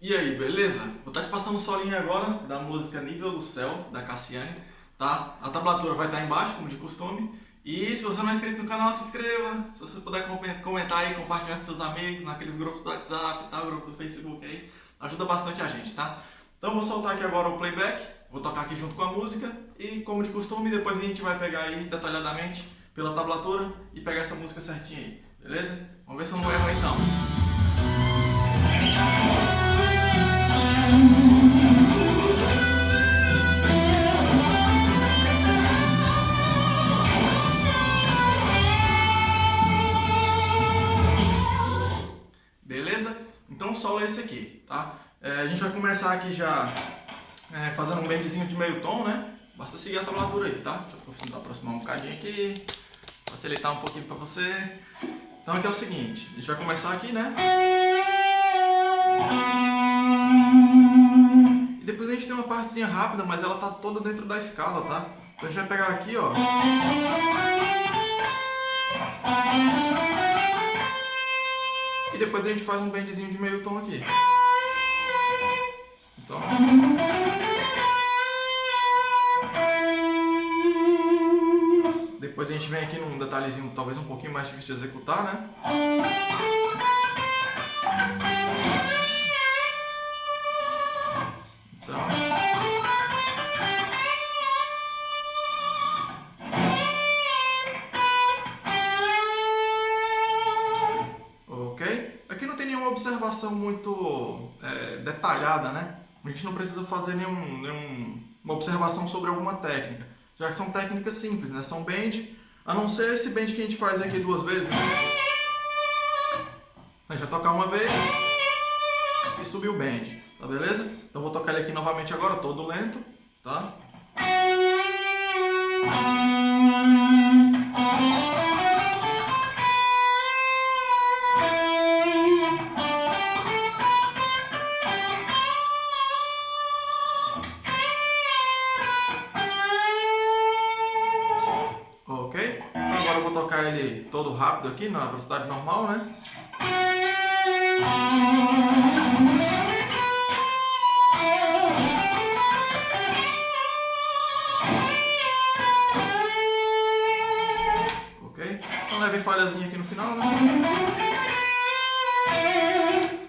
E aí, beleza? Vou estar te passando um solinho agora da música Nível do Céu, da Cassiane, tá? A tablatura vai estar embaixo, como de costume. E se você não é inscrito no canal, se inscreva. Se você puder comentar aí, compartilhar com seus amigos, naqueles grupos do WhatsApp, tá? grupo do Facebook aí, ajuda bastante a gente, tá? Então vou soltar aqui agora o playback, vou tocar aqui junto com a música e como de costume, depois a gente vai pegar aí detalhadamente pela tablatura e pegar essa música certinha aí, beleza? Vamos ver se eu não erro então. Solo é esse aqui, tá? É, a gente vai começar aqui já é, fazendo um bendzinho de meio tom, né? Basta seguir a tablatura aí, tá? Deixa eu aproximar um bocadinho aqui, facilitar um pouquinho pra você. Então aqui é o seguinte, a gente vai começar aqui, né? E depois a gente tem uma partezinha rápida, mas ela tá toda dentro da escala, tá? Então a gente vai pegar aqui, ó. E depois a gente faz um bendzinho de meio tom aqui. Então... Depois a gente vem aqui num detalhezinho talvez um pouquinho mais difícil de executar, né? Observação muito é, detalhada, né? A gente não precisa fazer nenhum, nenhuma observação sobre alguma técnica já que são técnicas simples, né? São bend, a não ser esse bend que a gente faz aqui duas vezes, né? A gente vai tocar uma vez e subir o bend, tá beleza? Então vou tocar ele aqui novamente agora, todo lento, tá? Tocar ele todo rápido aqui, na velocidade normal, né? Ok? Então leve falhazinha aqui no final, né?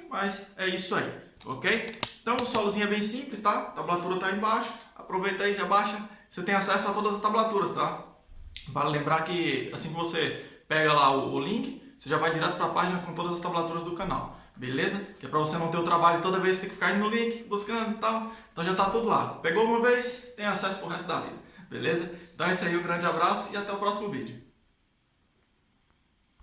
Mas é isso aí, ok? Então o solozinho é bem simples, tá? A tablatura tá embaixo. Aproveita aí, já baixa. Você tem acesso a todas as tablaturas, tá? Vale lembrar que assim que você pega lá o, link, você já vai direto para a página com todas as tablaturas do canal. Beleza? Que é para você não ter o trabalho toda vez ter que ficar indo no link, buscando e tal. Então já está tudo lá. Pegou uma vez, tem acesso pro resto da vida. Beleza? Então é isso aí, um grande abraço e até o próximo vídeo.